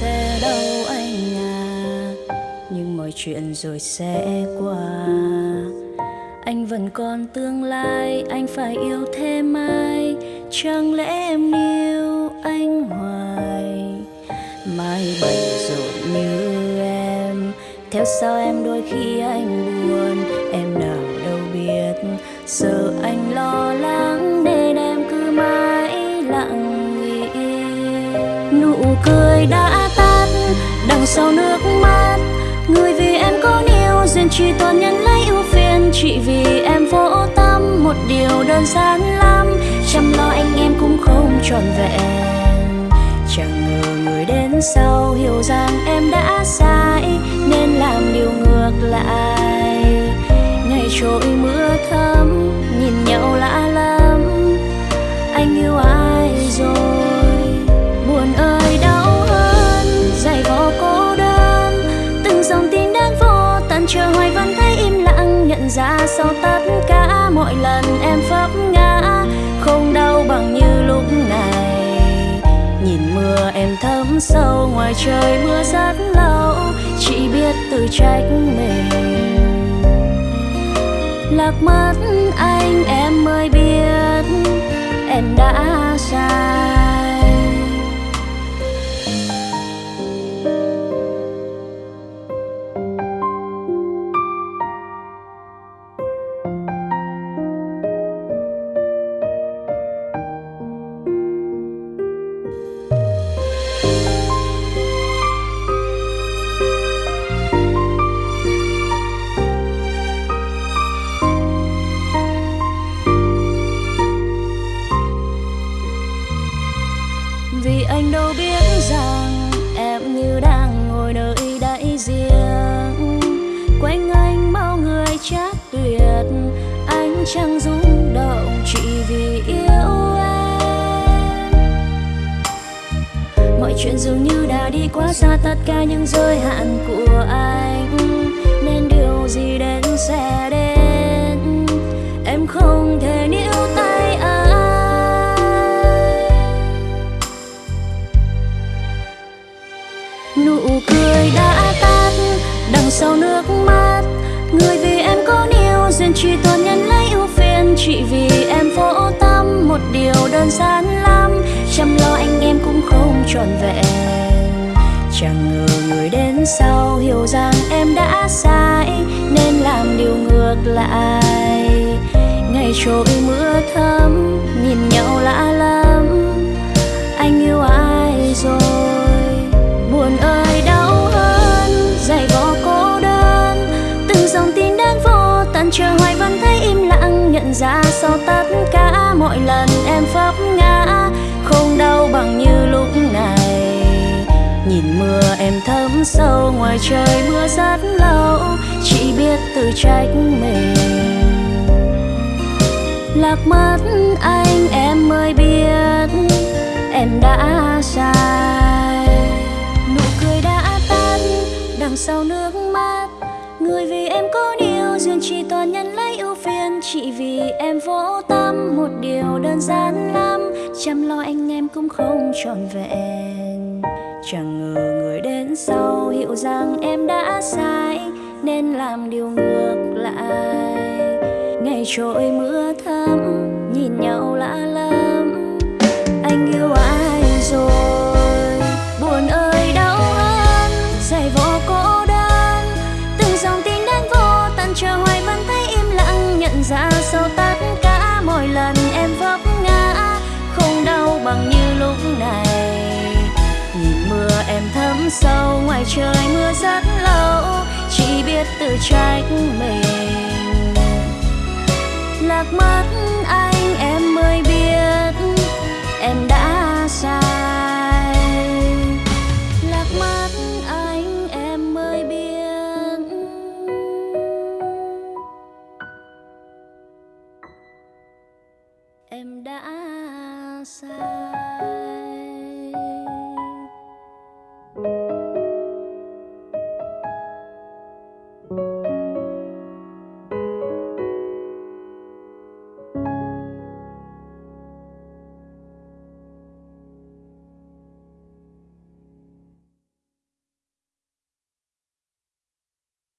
sẽ đâu anh à? Nhưng mọi chuyện rồi sẽ qua. Anh vẫn còn tương lai, anh phải yêu thêm ai? Chẳng lẽ em yêu anh hoài? Mai bận rộn như em. Theo sao em đôi khi anh buồn, em đã. Sau nước mắt người vì em có yêu duyên chỉ toàn nhân lấy ưu phiền. Chỉ vì em vô tâm, một điều đơn giản lắm. Chăm lo anh em cũng không trọn vẹn. Chẳng ngờ người đến sau hiểu rằng em đã sai, nên làm điều ngược lại. Ngày trôi mưa sau tất cả mọi lần em vấp ngã, không đau bằng như lúc này. Nhìn mưa em thấm sâu, ngoài trời mưa rất lâu, chỉ biết tự trách mình. Lạc mất anh em mới biết vì anh đâu biết rằng em như đang ngồi nơi đại giếng quanh anh bao người chắc tuyệt anh chẳng rung động chỉ vì yêu em. Mọi chuyện dường như đã đi quá xa, tất cả những giới hạn của anh. Sau nước mắt. Người vì em có yêu duyên chỉ toàn nhân lấy ưu phiền. Chỉ vì em vô tâm, một điều đơn giản lắm. Chăm lo anh em cũng không trọn vẹn. Chẳng ngờ người đến sau hiểu rằng em đã sai, nên làm điều ngược lại. Ngày trôi mưa thấm, nhìn nhau lạ lắm. Ra sau tất cả mọi lần em vấp ngã. Không đau bằng như lúc này. Nhìn mưa em thấm sâu ngoài trời, mưa rất lâu. Chỉ biết tự trách mình. Lạc mất anh em mới biết em đã sai. Gian đơn giản lắm, chăm lo anh em cũng không trọn vẹn. Chẳng ngờ người đến sau hiểu rằng em đã sai, nên làm điều ngược lại. Ngày trôi mưa thấm, nhìn nhau bằng như lúc này. Nhìn mưa em thấm sâu, ngoài trời mưa rất lâu, chỉ biết tự trách mình. Lạc mất anh em mới biết em đã sai. Lạc mất anh em mới biết. Em đã sai.